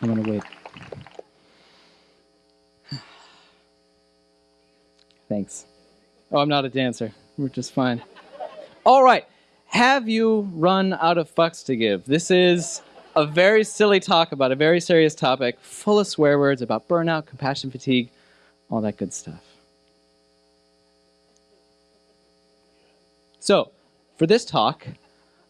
I'm gonna wait. Thanks. Oh, I'm not a dancer. We're just fine. All right. Have you run out of fucks to give? This is a very silly talk about a very serious topic, full of swear words about burnout, compassion fatigue, all that good stuff. So, for this talk,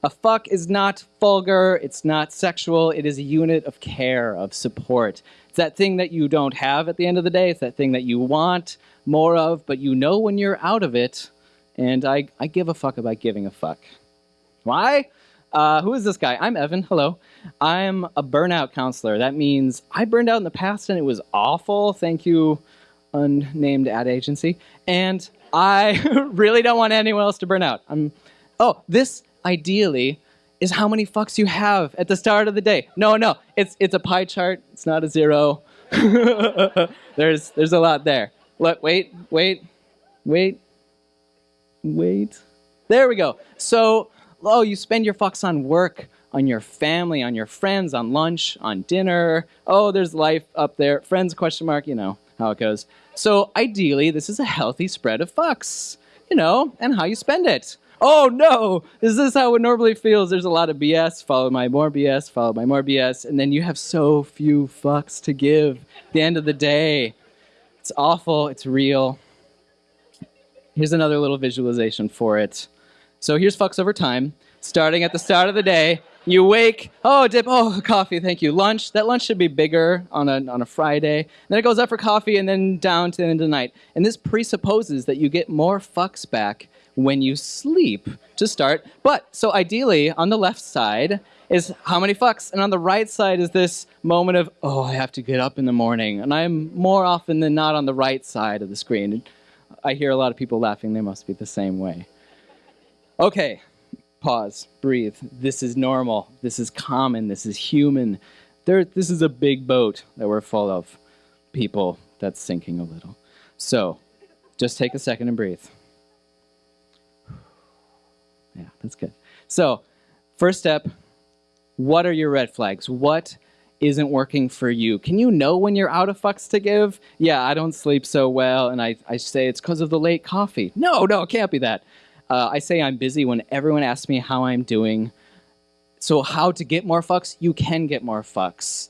a fuck is not vulgar, it's not sexual, it is a unit of care, of support. It's that thing that you don't have at the end of the day, it's that thing that you want more of, but you know when you're out of it, and I, I give a fuck about giving a fuck. Why? Uh, who is this guy? I'm Evan, hello. I'm a burnout counselor. That means I burned out in the past and it was awful. Thank you, unnamed ad agency. And I really don't want anyone else to burn out. I'm, oh, this ideally is how many fucks you have at the start of the day. No, no, it's it's a pie chart. It's not a zero. there's there's a lot there. Look, wait, wait, wait, wait. There we go. So, oh, you spend your fucks on work, on your family, on your friends, on lunch, on dinner. Oh, there's life up there. Friends question mark, you know how it goes. So, ideally, this is a healthy spread of fucks, you know, and how you spend it oh no, is this how it normally feels? There's a lot of BS, followed by more BS, followed by more BS, and then you have so few fucks to give at the end of the day. It's awful, it's real. Here's another little visualization for it. So here's fucks over time. Starting at the start of the day, you wake, oh, dip, oh, coffee, thank you. Lunch, that lunch should be bigger on a, on a Friday. Then it goes up for coffee and then down to the end of the night. And this presupposes that you get more fucks back when you sleep to start. But so ideally, on the left side is how many fucks, and on the right side is this moment of, oh, I have to get up in the morning. And I'm more often than not on the right side of the screen. I hear a lot of people laughing, they must be the same way. Okay, pause, breathe. This is normal. This is common. This is human. There, this is a big boat that we're full of people that's sinking a little. So, just take a second and breathe. Yeah, that's good. So, first step what are your red flags? What isn't working for you? Can you know when you're out of fucks to give? Yeah, I don't sleep so well, and I, I say it's because of the late coffee. No, no, it can't be that. Uh, I say I'm busy when everyone asks me how I'm doing. So, how to get more fucks? You can get more fucks.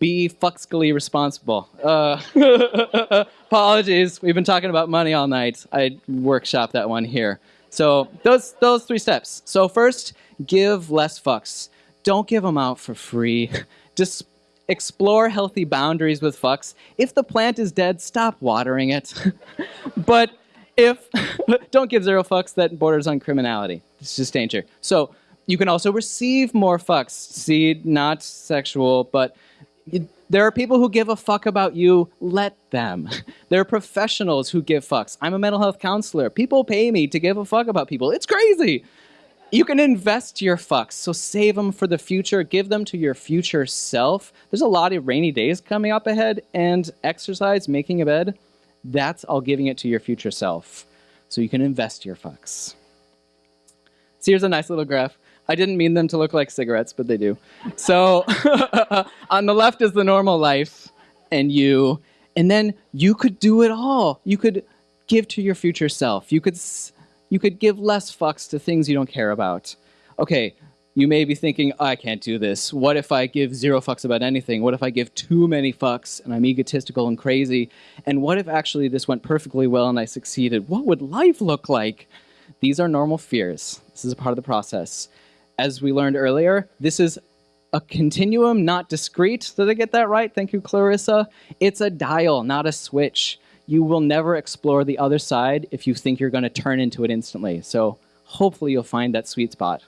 Be fuckscally responsible. Uh, apologies, we've been talking about money all night. I workshop that one here. So those those three steps. So first, give less fucks. Don't give them out for free. Just explore healthy boundaries with fucks. If the plant is dead, stop watering it. but if don't give zero fucks, that borders on criminality. It's just danger. So you can also receive more fucks. See, not sexual, but there are people who give a fuck about you. Let them. There are professionals who give fucks. I'm a mental health counselor. People pay me to give a fuck about people. It's crazy. You can invest your fucks, so save them for the future. Give them to your future self. There's a lot of rainy days coming up ahead, and exercise, making a bed, that's all giving it to your future self. So you can invest your fucks. So here's a nice little graph. I didn't mean them to look like cigarettes, but they do. So on the left is the normal life and you, and then you could do it all. You could give to your future self. You could, you could give less fucks to things you don't care about. Okay, you may be thinking, oh, I can't do this. What if I give zero fucks about anything? What if I give too many fucks and I'm egotistical and crazy? And what if actually this went perfectly well and I succeeded? What would life look like? These are normal fears. This is a part of the process as we learned earlier, this is a continuum, not discrete. Did I get that right? Thank you, Clarissa. It's a dial, not a switch. You will never explore the other side if you think you're going to turn into it instantly. So hopefully you'll find that sweet spot.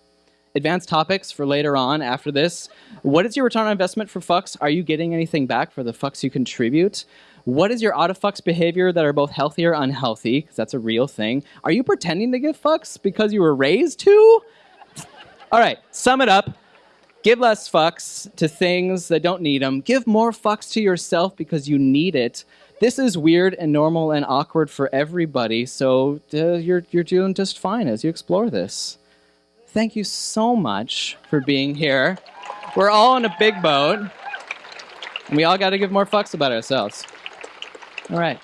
Advanced topics for later on after this. What is your return on investment for fucks? Are you getting anything back for the fucks you contribute? What is your out of fucks behavior that are both healthy or unhealthy? Because that's a real thing. Are you pretending to give fucks because you were raised to? All right, sum it up. Give less fucks to things that don't need them. Give more fucks to yourself because you need it. This is weird and normal and awkward for everybody, so uh, you're, you're doing just fine as you explore this. Thank you so much for being here. We're all in a big boat. And we all got to give more fucks about ourselves. All right.